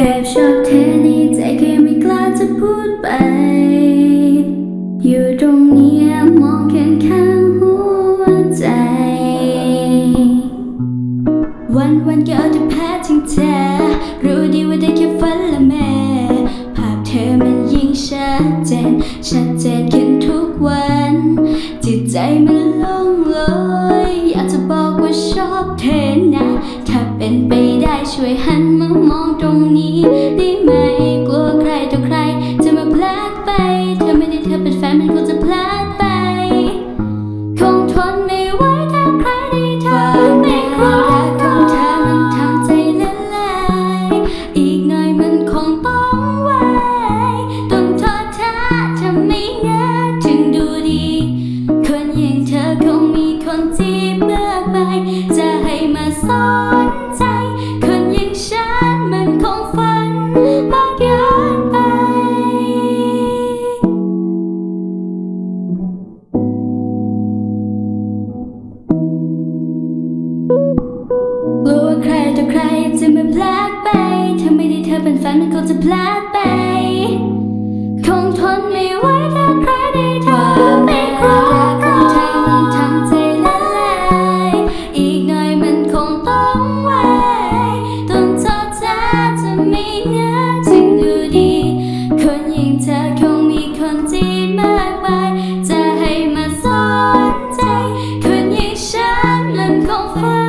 แอบชอบเธอในใจแค่ไม่กล้าจะพูดไป อยู่ตรงนี้มองแค่ข้างหัวใจ วันวันๆก็เอาแต่แพ้ทิ้งเธอ รู้ดีว่าได้แค่ฝันละแม่ ภาพเธอมันยิ่งชัดเจน ชัดเจนขึ้นทุกวัน จิตใจมันโล่ง รงนี้ได้ ว่าใครจะมาพลาดไป ถ้าไม่ได้เธอเป็นแฟนมันคงจะพลาดไป คงทนไม่ไหวถ้าใครได้เธอไม่ครบของเธอมันทำใจละลายอีกหน่อยมันคงต้องไหวต้องทอดท่าจะไม่น่าจึงดูดี คนอย่างเธอคงมีคนที่มากมาย จะให้มาสนใจ คนอย่างฉันมันคงฝัน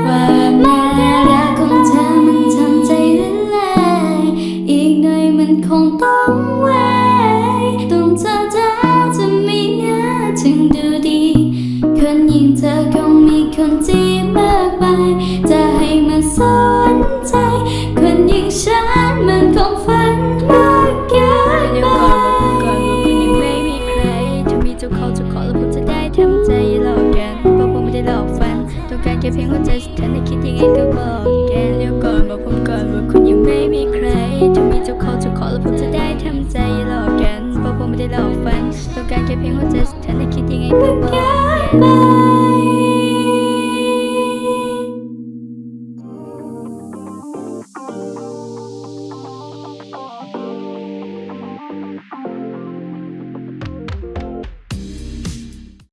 น่อยมันคงต้องไว้ต้องเธอเธอจะไม่น่าจึงดูดี คนอย่งเธอคงมีคนที่มากมายจะให้มาสนใจคน เพียงหัวใจสุดท้ายในคิดยังไงก็บอกแกันเดี๋ยวก่อนบอกผมก่อนว่าคุณยังไม่มีใคร จะมีเจ้าเขาจะขอแล้วผมจะได้ทำใจอย่าหลอกกันเพราะผมไม่ได้หลอกฝันต้องการแค่เพียงหัวใจสุดท้ายในคิดยังไงก็บอกแกัน